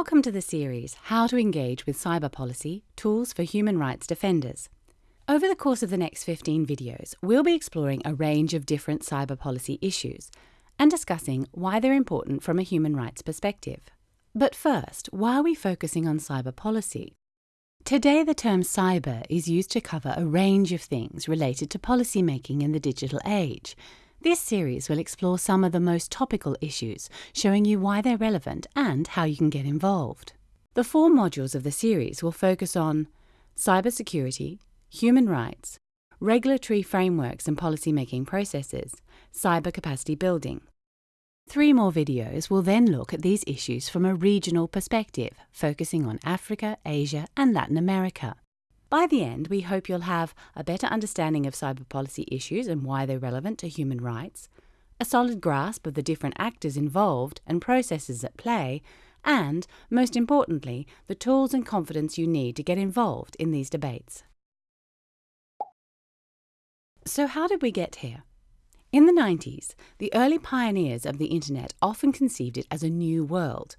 Welcome to the series How to Engage with Cyber Policy Tools for Human Rights Defenders. Over the course of the next 15 videos, we'll be exploring a range of different cyber policy issues and discussing why they're important from a human rights perspective. But first, why are we focusing on cyber policy? Today, the term cyber is used to cover a range of things related to policymaking in the digital age. This series will explore some of the most topical issues, showing you why they're relevant and how you can get involved. The four modules of the series will focus on cybersecurity, human rights, regulatory frameworks and policymaking processes, cyber capacity building. Three more videos will then look at these issues from a regional perspective, focusing on Africa, Asia, and Latin America. By the end, we hope you'll have a better understanding of cyber policy issues and why they're relevant to human rights, a solid grasp of the different actors involved and processes at play, and, most importantly, the tools and confidence you need to get involved in these debates. So, how did we get here? In the 90s, the early pioneers of the Internet often conceived it as a new world.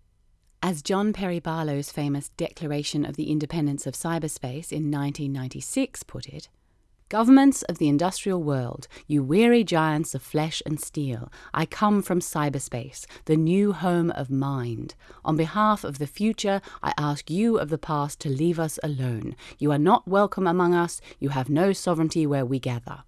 As John Perry Barlow's famous Declaration of the Independence of Cyberspace in 1996 put it, Governments of the industrial world, you weary giants of flesh and steel, I come from cyberspace, the new home of mind. On behalf of the future, I ask you of the past to leave us alone. You are not welcome among us, you have no sovereignty where we gather.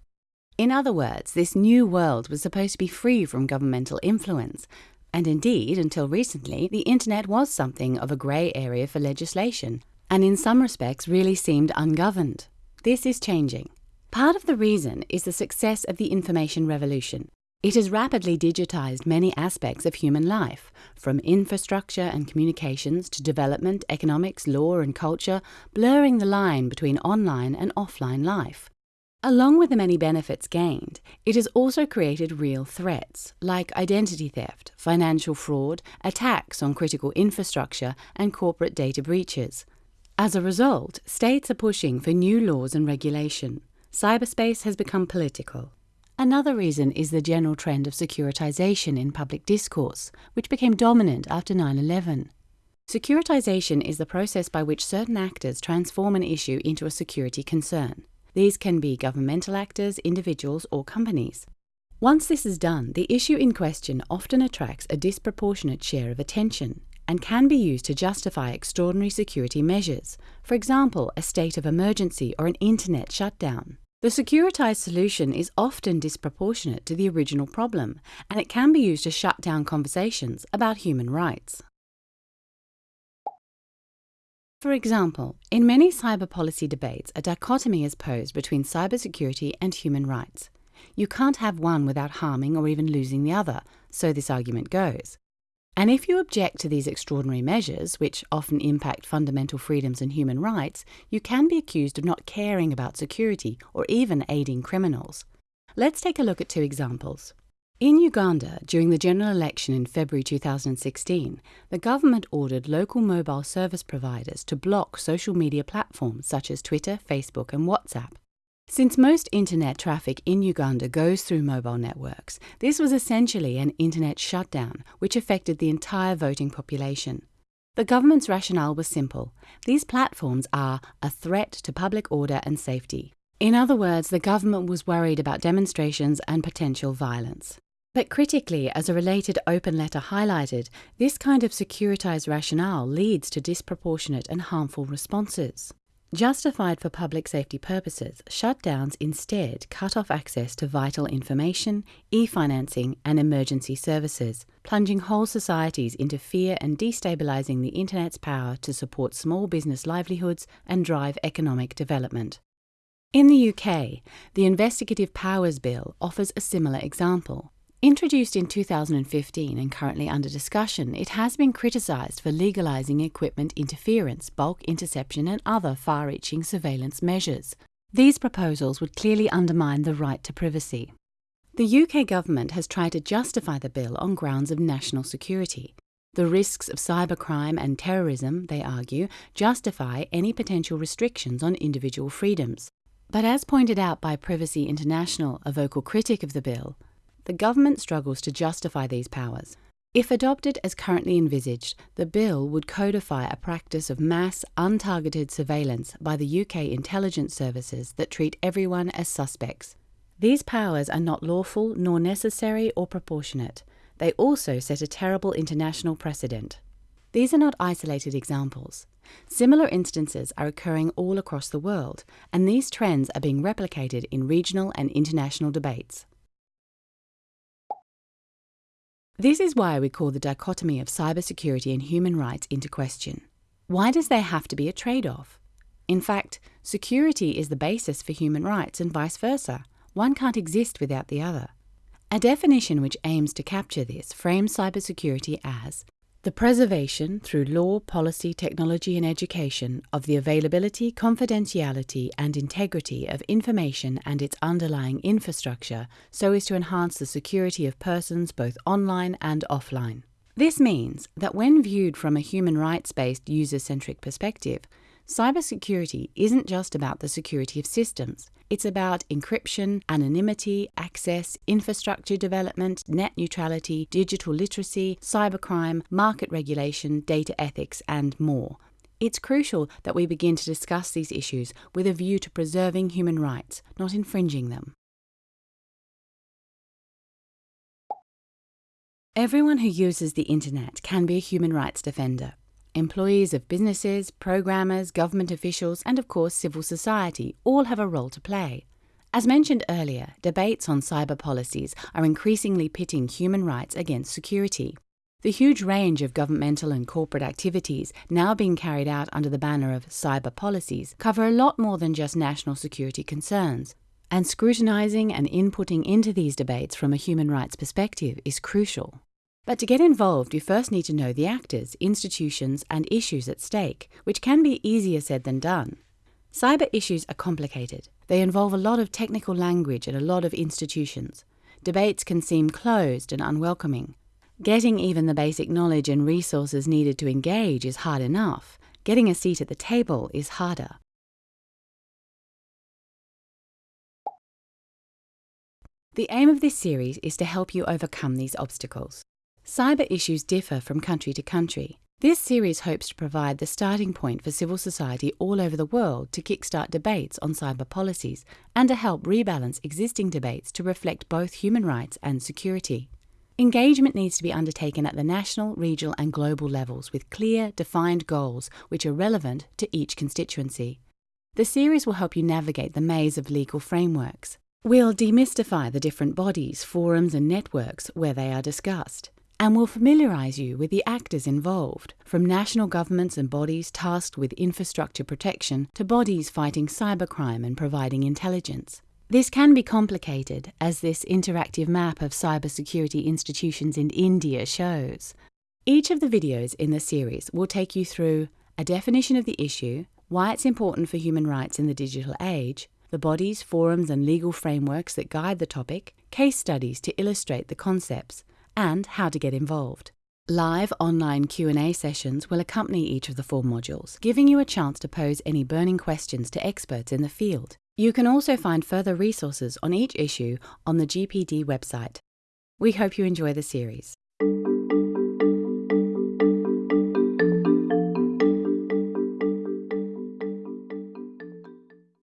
In other words, this new world was supposed to be free from governmental influence. And indeed, until recently, the internet was something of a grey area for legislation, and in some respects really seemed ungoverned. This is changing. Part of the reason is the success of the information revolution. It has rapidly digitized many aspects of human life, from infrastructure and communications to development, economics, law, and culture, blurring the line between online and offline life. Along with the many benefits gained, it has also created real threats like identity theft, financial fraud, attacks on critical infrastructure, and corporate data breaches. As a result, states are pushing for new laws and regulation. Cyberspace has become political. Another reason is the general trend of securitization in public discourse, which became dominant after 9 11. Securitization is the process by which certain actors transform an issue into a security concern. These can be governmental actors, individuals, or companies. Once this is done, the issue in question often attracts a disproportionate share of attention and can be used to justify extraordinary security measures, for example, a state of emergency or an internet shutdown. The securitized solution is often disproportionate to the original problem, and it can be used to shut down conversations about human rights. For example, in many cyber policy debates, a dichotomy is posed between cybersecurity and human rights. You can't have one without harming or even losing the other, so this argument goes. And if you object to these extraordinary measures, which often impact fundamental freedoms and human rights, you can be accused of not caring about security or even aiding criminals. Let's take a look at two examples. In Uganda, during the general election in February 2016, the government ordered local mobile service providers to block social media platforms such as Twitter, Facebook, and WhatsApp. Since most internet traffic in Uganda goes through mobile networks, this was essentially an internet shutdown which affected the entire voting population. The government's rationale was simple these platforms are a threat to public order and safety. In other words, the government was worried about demonstrations and potential violence. But critically, as a related open letter highlighted, this kind of securitized rationale leads to disproportionate and harmful responses. Justified for public safety purposes, shutdowns instead cut off access to vital information, e financing, and emergency services, plunging whole societies into fear and destabilizing the Internet's power to support small business livelihoods and drive economic development. In the UK, the Investigatory Powers Bill offers a similar example. Introduced in 2015 and currently under discussion, it has been criticised for legalising equipment interference, bulk interception, and other far reaching surveillance measures. These proposals would clearly undermine the right to privacy. The UK government has tried to justify the bill on grounds of national security. The risks of cybercrime and terrorism, they argue, justify any potential restrictions on individual freedoms. But as pointed out by Privacy International, a vocal critic of the bill, the government struggles to justify these powers. If adopted as currently envisaged, the bill would codify a practice of mass, untargeted surveillance by the UK intelligence services that treat everyone as suspects. These powers are not lawful nor necessary or proportionate. They also set a terrible international precedent. These are not isolated examples. Similar instances are occurring all across the world, and these trends are being replicated in regional and international debates. This is why we call the dichotomy of cybersecurity and human rights into question. Why does there have to be a trade off? In fact, security is the basis for human rights and vice versa. One can't exist without the other. A definition which aims to capture this frames cybersecurity as the preservation, through law, policy, technology, and education, of the availability, confidentiality, and integrity of information and its underlying infrastructure so as to enhance the security of persons both online and offline. This means that when viewed from a human rights based user centric perspective, Cybersecurity isn't just about the security of systems. It's about encryption, anonymity, access, infrastructure development, net neutrality, digital literacy, cybercrime, market regulation, data ethics, and more. It's crucial that we begin to discuss these issues with a view to preserving human rights, not infringing them. Everyone who uses the internet can be a human rights defender. Employees of businesses, programmers, government officials, and of course civil society all have a role to play. As mentioned earlier, debates on cyber policies are increasingly pitting human rights against security. The huge range of governmental and corporate activities now being carried out under the banner of cyber policies cover a lot more than just national security concerns. And scrutinising and inputting into these debates from a human rights perspective is crucial. But to get involved, you first need to know the actors, institutions, and issues at stake, which can be easier said than done. Cyber issues are complicated. They involve a lot of technical language and a lot of institutions. Debates can seem closed and unwelcoming. Getting even the basic knowledge and resources needed to engage is hard enough. Getting a seat at the table is harder. The aim of this series is to help you overcome these obstacles. Cyber issues differ from country to country. This series hopes to provide the starting point for civil society all over the world to kickstart debates on cyber policies and to help rebalance existing debates to reflect both human rights and security. Engagement needs to be undertaken at the national, regional, and global levels with clear, defined goals which are relevant to each constituency. The series will help you navigate the maze of legal frameworks. We'll demystify the different bodies, forums, and networks where they are discussed and will familiarise you with the actors involved, from national governments and bodies tasked with infrastructure protection to bodies fighting cybercrime and providing intelligence. This can be complicated, as this interactive map of cybersecurity institutions in India shows. Each of the videos in the series will take you through a definition of the issue, why it's important for human rights in the digital age, the bodies, forums, and legal frameworks that guide the topic, case studies to illustrate the concepts, and how to get involved. Live online Q&A sessions will accompany each of the four modules, giving you a chance to pose any burning questions to experts in the field. You can also find further resources on each issue on the GPD website. We hope you enjoy the series.